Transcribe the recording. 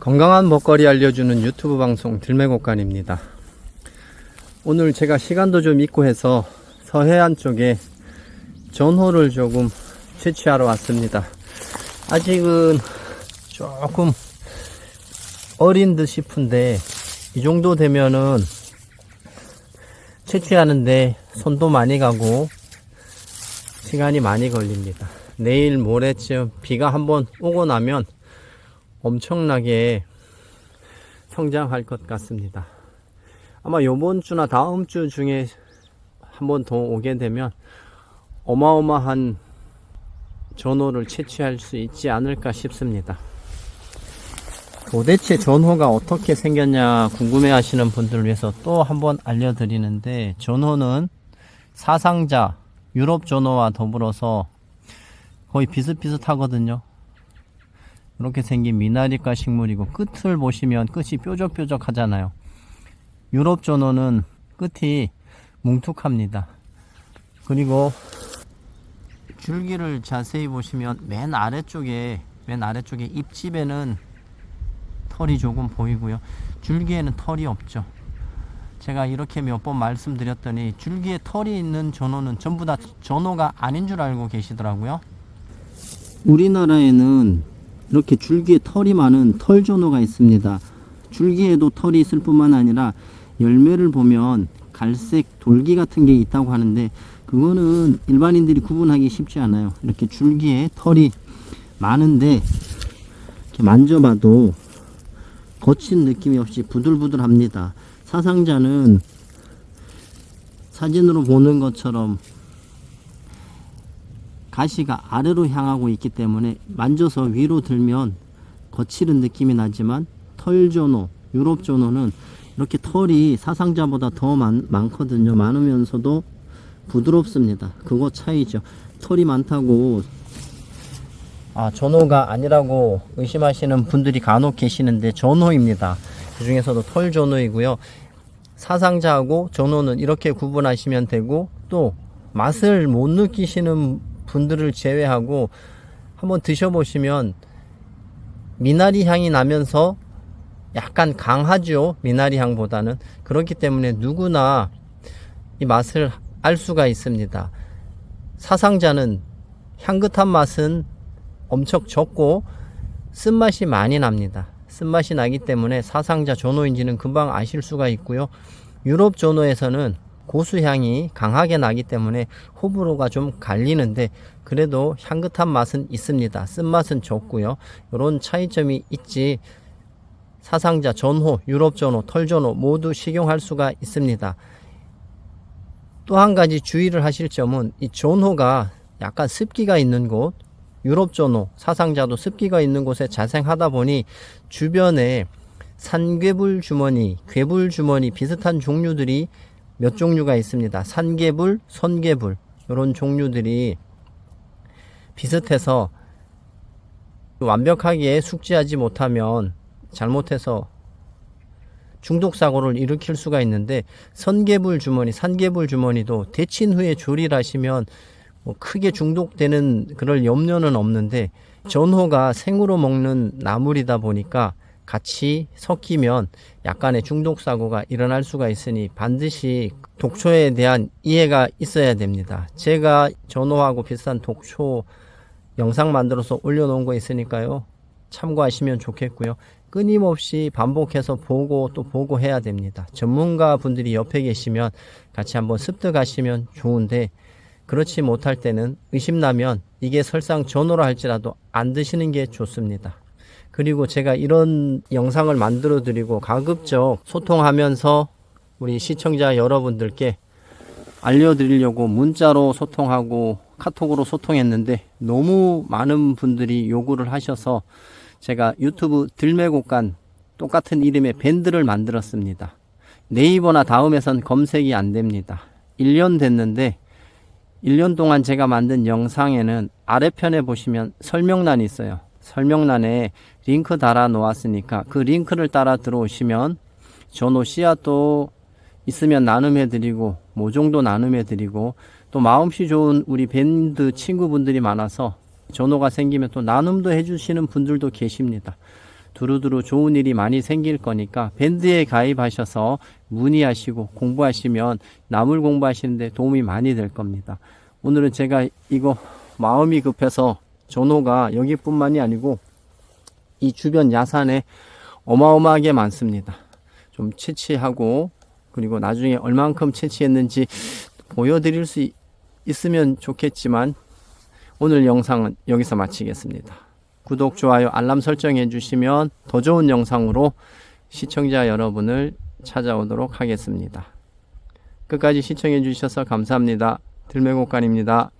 건강한 먹거리 알려주는 유튜브 방송 들매곡간입니다. 오늘 제가 시간도 좀 있고 해서 서해안 쪽에 전호를 조금 채취하러 왔습니다. 아직은 조금 어린 듯 싶은데 이 정도 되면은 채취하는데 손도 많이 가고 시간이 많이 걸립니다. 내일 모레쯤 비가 한번 오고 나면 엄청나게 성장할 것 같습니다. 아마 요번 주나 다음 주 중에 한 번 더 오게 되면 어마어마한 전호를 채취할 수 있지 않을까 싶습니다. 도대체 전호가 어떻게 생겼냐 궁금해 하시는 분들을 위해서 또 한번 알려드리는데 전호는 사상자 유럽 전호와 더불어서 거의 비슷비슷하거든요. 이렇게 생긴 미나리과 식물이고 끝을 보시면 끝이 뾰족뾰족 하잖아요. 유럽 전호는 끝이 뭉툭합니다. 그리고 줄기를 자세히 보시면 맨 아래쪽에 맨 아래쪽에 잎집에는 털이 조금 보이고요. 줄기에는 털이 없죠. 제가 이렇게 몇 번 말씀드렸더니 줄기에 털이 있는 전호는 전부 다 전호가 아닌 줄 알고 계시더라고요. 우리나라에는 이렇게 줄기에 털이 많은 털전호가 있습니다. 줄기에도 털이 있을 뿐만 아니라 열매를 보면 갈색 돌기 같은 게 있다고 하는데 그거는 일반인들이 구분하기 쉽지 않아요. 이렇게 줄기에 털이 많은데 이렇게 만져봐도 거친 느낌이 없이 부들부들합니다. 사상자는 사진으로 보는 것처럼 가시가 아래로 향하고 있기 때문에 만져서 위로 들면 거칠은 느낌이 나지만 털조노, 유럽조노는 이렇게 털이 사상자보다 더 많, 많거든요. 많으면서도 부드럽습니다. 그거 차이죠. 털이 많다고 아 전호가 아니라고 의심하시는 분들이 간혹 계시는데 전호입니다. 그 중에서도 털 전호이고요. 사상자하고 전호는 이렇게 구분하시면 되고 또 맛을 못 느끼시는 분들을 제외하고 한번 드셔보시면 미나리 향이 나면서 약간 강하죠 미나리 향보다는. 그렇기 때문에 누구나 이 맛을 알 수가 있습니다. 사상자는 향긋한 맛은 엄청 적고 쓴맛이 많이 납니다. 쓴맛이 나기 때문에 사상자 전호인지는 금방 아실 수가 있고요. 유럽 전호에서는 고수향이 강하게 나기 때문에 호불호가 좀 갈리는데 그래도 향긋한 맛은 있습니다. 쓴맛은 적고요. 이런 차이점이 있지 사상자, 전호, 유럽 전호, 털 전호 모두 식용할 수가 있습니다. 또 한 가지 주의를 하실 점은 이 전호가 약간 습기가 있는 곳 유럽 전호, 사상자도 습기가 있는 곳에 자생하다 보니 주변에 산괴불 주머니, 괴불 주머니 비슷한 종류들이 몇 종류가 있습니다. 산개불, 선개불 이런 종류들이 비슷해서 완벽하게 숙지하지 못하면 잘못해서 중독 사고를 일으킬 수가 있는데 선개불 주머니, 산개불 주머니도 데친 후에 조리하시면 뭐 크게 중독되는 그럴 염려는 없는데 전호가 생으로 먹는 나물이다 보니까 같이 섞이면 약간의 중독 사고가 일어날 수가 있으니 반드시 독초에 대한 이해가 있어야 됩니다. 제가 전호하고 비슷한 독초 영상 만들어서 올려놓은 거 있으니까요. 참고하시면 좋겠고요. 끊임없이 반복해서 보고 또 보고 해야 됩니다. 전문가 분들이 옆에 계시면 같이 한번 습득하시면 좋은데 그렇지 못할 때는 의심나면 이게 설상 전호라 할지라도 안 드시는 게 좋습니다. 그리고 제가 이런 영상을 만들어 드리고 가급적 소통하면서 우리 시청자 여러분들께 알려드리려고 문자로 소통하고 카톡으로 소통했는데 너무 많은 분들이 요구를 하셔서 제가 유튜브 들매곡간 똑같은 이름의 밴드를 만들었습니다. 네이버나 다음에선 검색이 안 됩니다. 1년 됐는데 1년 동안 제가 만든 영상에는 아래편에 보시면 설명란이 있어요. 설명란에 링크 달아 놓았으니까 그 링크를 따라 들어오시면 전호 씨앗도 있으면 나눔해 드리고 모종도 나눔해 드리고 또 마음씨 좋은 우리 밴드 친구분들이 많아서 전호가 생기면 또 나눔도 해주시는 분들도 계십니다. 두루두루 좋은 일이 많이 생길 거니까 밴드에 가입하셔서 문의하시고 공부하시면 나물 공부하시는데 도움이 많이 될 겁니다. 오늘은 제가 이거 마음이 급해서 전호가 여기뿐만이 아니고 이 주변 야산에 어마어마하게 많습니다. 좀 채취하고 그리고 나중에 얼만큼 채취했는지 보여드릴 수 있- 있으면 좋겠지만 오늘 영상은 여기서 마치겠습니다. 구독, 좋아요, 알람 설정해 주시면 더 좋은 영상으로 시청자 여러분을 찾아오도록 하겠습니다. 끝까지 시청해 주셔서 감사합니다. 들매곡간입니다.